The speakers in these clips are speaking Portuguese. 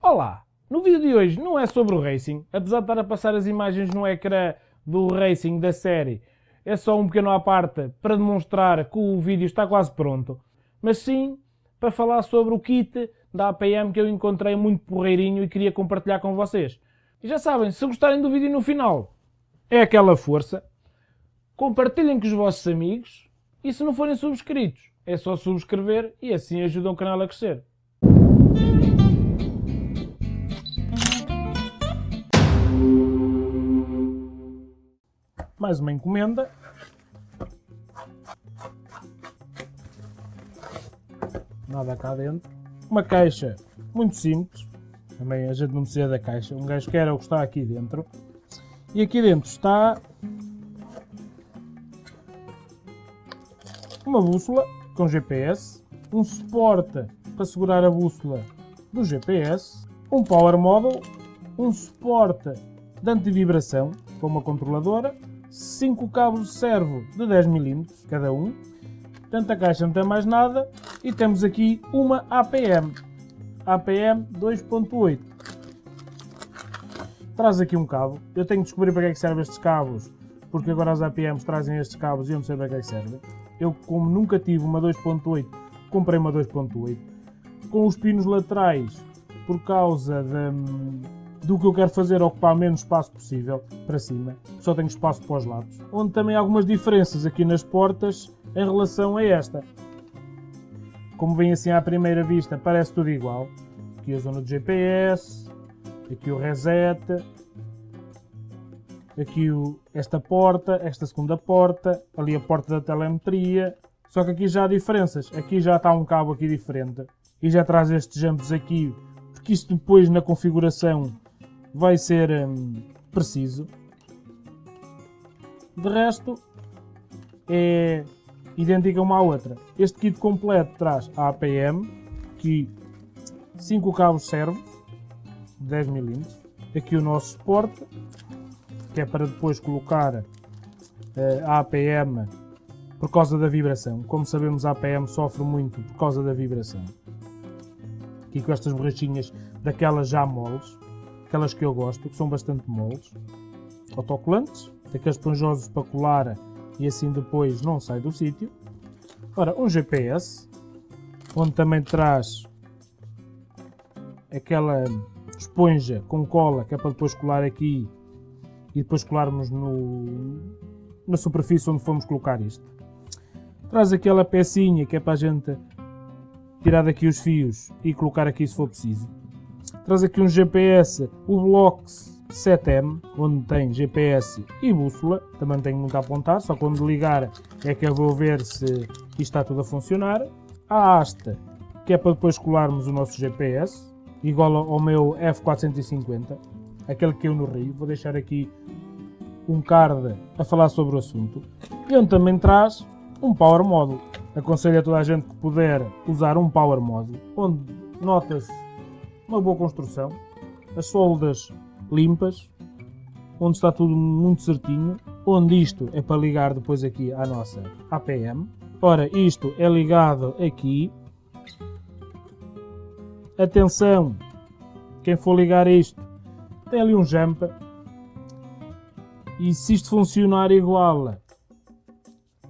Olá! No vídeo de hoje não é sobre o Racing, apesar de estar a passar as imagens no ecrã do Racing da série, é só um pequeno à parte para demonstrar que o vídeo está quase pronto, mas sim para falar sobre o kit da APM que eu encontrei muito porreirinho e queria compartilhar com vocês. E já sabem, se gostarem do vídeo no final, é aquela força, compartilhem com os vossos amigos e se não forem subscritos, é só subscrever e assim ajudam o canal a crescer. Mais uma encomenda. Nada cá dentro. Uma caixa muito simples. Também a gente não precisa da caixa. Um gajo quer é o que está aqui dentro. E aqui dentro está uma bússola com GPS, um suporte para segurar a bússola do GPS, um power module, um suporte de antivibração com uma controladora, 5 cabos de servo de 10mm cada um, portanto a caixa não tem mais nada e temos aqui uma APM, APM 2.8. Traz aqui um cabo, eu tenho que descobrir para que é que servem estes cabos, porque agora as APMs trazem estes cabos e eu não sei para que é que servem. Eu, como nunca tive uma 2.8, comprei uma 2.8. Com os pinos laterais, por causa de, do que eu quero fazer, ocupar menos espaço possível para cima. Só tenho espaço para os lados. Onde também há algumas diferenças aqui nas portas em relação a esta. Como vem assim à primeira vista, parece tudo igual. Aqui a zona de GPS, aqui o reset, aqui o, esta porta, esta segunda porta, ali a porta da telemetria. Só que aqui já há diferenças. Aqui já está um cabo aqui diferente. E já traz estes jumps aqui, porque isto depois na configuração vai ser hum, preciso. De resto, é idêntica uma à outra. Este kit completo traz a APM, que 5 cabos servos, 10mm. Aqui o nosso suporte, que é para depois colocar uh, a APM por causa da vibração. Como sabemos, a APM sofre muito por causa da vibração. Aqui com estas borrachinhas daquelas já moles, aquelas que eu gosto, que são bastante moles. Autocolantes, daqueles esponjosos para colar e assim depois não sai do sítio. Ora, um GPS, onde também traz aquela esponja com cola que é para depois colar aqui e depois colarmos no, na superfície onde fomos colocar isto. Traz aquela pecinha que é para a gente tirar daqui os fios e colocar aqui se for preciso. Traz aqui um GPS, o Blox 7M, onde tem GPS e bússola. Também tenho muito a apontar, só quando ligar é que eu vou ver se isto está tudo a funcionar. A haste, que é para depois colarmos o nosso GPS, igual ao meu F450 aquele que eu no Rio. Vou deixar aqui um card a falar sobre o assunto. E onde também traz um Power Module. Aconselho a toda a gente que puder usar um Power Module, onde nota-se uma boa construção, as soldas limpas, onde está tudo muito certinho, onde isto é para ligar depois aqui à nossa APM. Ora, isto é ligado aqui. Atenção, quem for ligar isto tem ali um jump e se isto funcionar igual a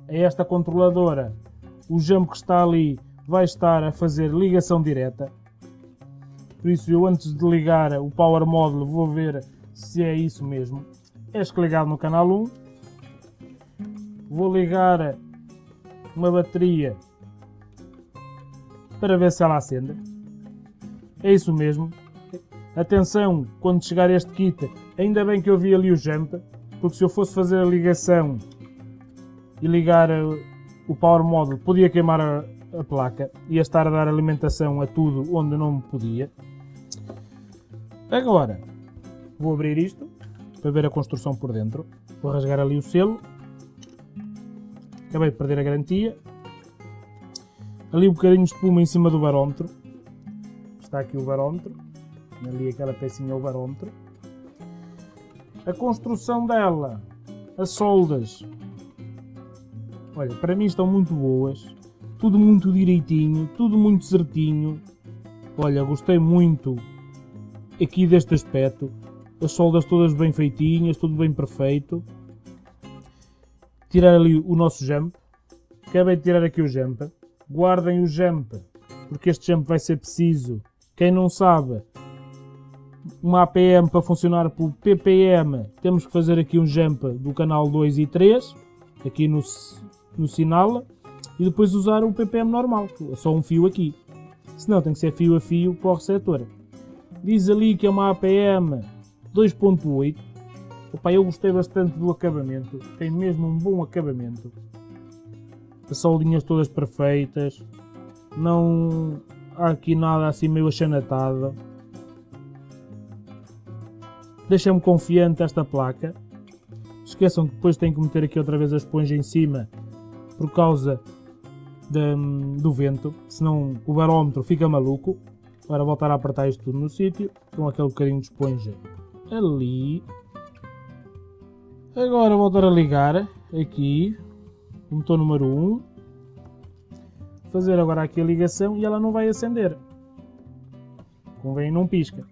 esta controladora, o jump que está ali vai estar a fazer ligação direta. Por isso eu antes de ligar o Power Module vou ver se é isso mesmo. Este ligado no canal 1. Vou ligar uma bateria para ver se ela acende. É isso mesmo, Atenção, quando chegar este kit, ainda bem que eu vi ali o jump, porque se eu fosse fazer a ligação e ligar eh, o power module, podia queimar a, a placa, ia estar a dar alimentação a tudo onde não podia. Agora, vou abrir isto para ver a construção por dentro. Vou rasgar ali o selo. Acabei de perder a garantia. Ali um bocadinho de espuma em cima do barómetro. Está aqui o barómetro ali aquela pecinha o barómetro. A construção dela, as soldas, olha, para mim estão muito boas, tudo muito direitinho, tudo muito certinho. Olha, gostei muito aqui deste aspecto, as soldas todas bem feitinhas, tudo bem perfeito. Tirar ali o nosso jump, acabei de tirar aqui o jump, guardem o jump, porque este jump vai ser preciso. Quem não sabe, uma APM para funcionar por PPM, temos que fazer aqui um jump do canal 2 e 3, aqui no, no sinal, e depois usar o PPM normal, só um fio aqui. Senão tem que ser fio a fio para o receptor. Diz ali que é uma APM 2.8. Opa, eu gostei bastante do acabamento, tem mesmo um bom acabamento. As soldinhas todas perfeitas, não há aqui nada assim meio achanatado. Deixa-me confiante esta placa. Esqueçam que depois tenho que meter aqui outra vez a esponja em cima por causa de, do vento, senão o barómetro fica maluco. Agora voltar a apertar isto tudo no sítio, com aquele bocadinho de esponja ali. Agora voltar a ligar aqui, o motor número 1. Fazer agora aqui a ligação e ela não vai acender. Convém não pisca.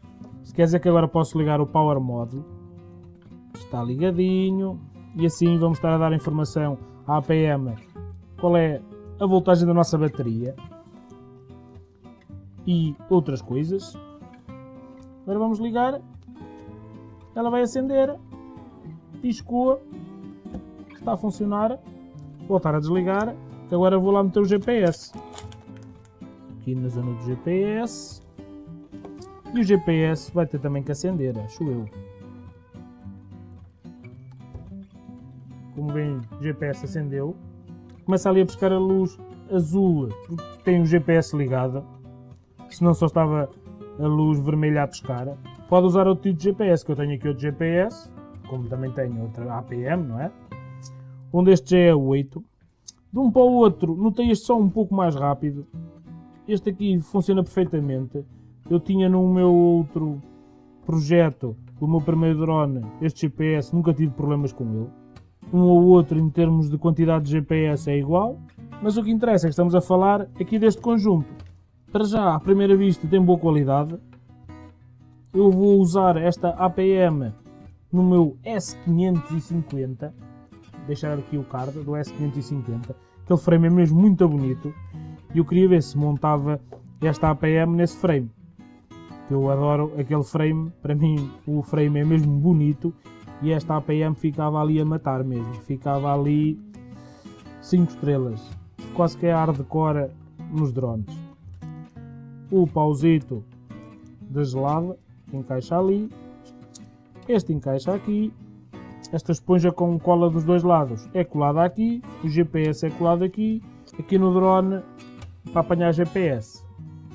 Se quer dizer que agora posso ligar o Power Mode. Está ligadinho. E assim vamos estar a dar informação à APM qual é a voltagem da nossa bateria e outras coisas. Agora vamos ligar ela vai acender, piscou, está a funcionar, voltar a desligar, agora vou lá meter o GPS. Aqui na zona do GPS. E o GPS vai ter também que acender, acho eu. Como vem, o GPS acendeu. Começa ali a buscar a luz azul, porque tem o GPS ligado. Senão só estava a luz vermelha a pescar. Pode usar outro tipo de GPS, que eu tenho aqui outro GPS, como também tenho outra APM, não é? Onde este já é 8. De um para o outro, notei este só um pouco mais rápido. Este aqui funciona perfeitamente. Eu tinha no meu outro projeto, o meu primeiro drone, este GPS, nunca tive problemas com ele. Um ou outro, em termos de quantidade de GPS, é igual. Mas o que interessa é que estamos a falar aqui deste conjunto. Para já, à primeira vista, tem boa qualidade. Eu vou usar esta APM no meu S550, deixar aqui o card do S550, aquele frame é mesmo muito bonito, e eu queria ver se montava esta APM nesse frame, eu adoro aquele frame, para mim o frame é mesmo bonito, e esta APM ficava ali a matar mesmo, ficava ali 5 estrelas, quase que é hardcore nos drones. O pausito da gelada, encaixa ali, este encaixa aqui, esta esponja com cola dos dois lados é colada aqui, o GPS é colado aqui, aqui no drone para apanhar GPS.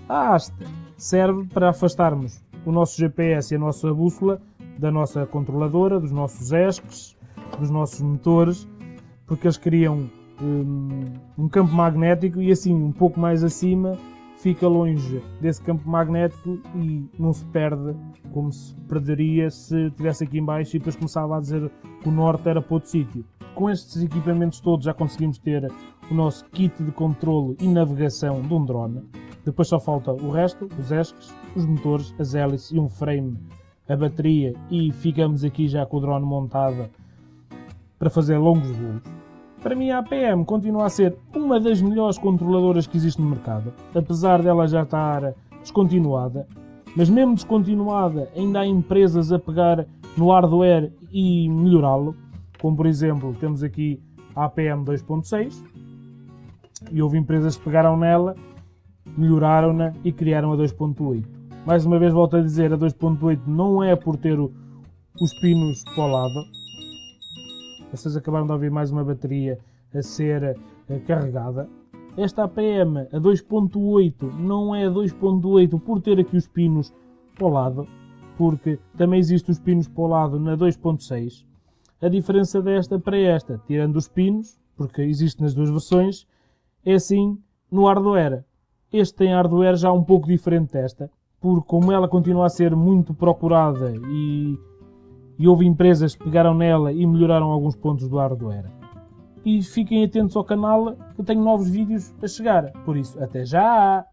A haste serve para afastarmos o nosso GPS e a nossa bússola da nossa controladora, dos nossos ESCs, dos nossos motores, porque eles criam um, um campo magnético e assim um pouco mais acima fica longe desse campo magnético e não se perde como se perderia se estivesse aqui embaixo e depois começava a dizer que o norte era para outro sítio. Com estes equipamentos todos já conseguimos ter o nosso kit de controle e navegação de um drone. Depois só falta o resto, os ESCs, os motores, as hélices e um frame, a bateria e ficamos aqui já com o drone montado para fazer longos voos. Para mim a APM continua a ser uma das melhores controladoras que existe no mercado, apesar dela já estar descontinuada. Mas mesmo descontinuada, ainda há empresas a pegar no hardware e melhorá-lo, como por exemplo temos aqui a APM 2.6 e houve empresas que pegaram nela, melhoraram-na e criaram a 2.8. Mais uma vez volto a dizer, a 2.8 não é por ter os pinos para o lado, vocês acabaram de ouvir mais uma bateria a ser uh, carregada. Esta APM a 2.8 não é 2.8 por ter aqui os pinos para o lado, porque também existem os pinos para o lado na 2.6. A diferença desta para esta, tirando os pinos, porque existe nas duas versões, é assim no hardware. Este tem hardware já um pouco diferente desta, porque como ela continua a ser muito procurada e e houve empresas que pegaram nela e melhoraram alguns pontos do hardware. E fiquem atentos ao canal que tenho novos vídeos a chegar. Por isso, até já!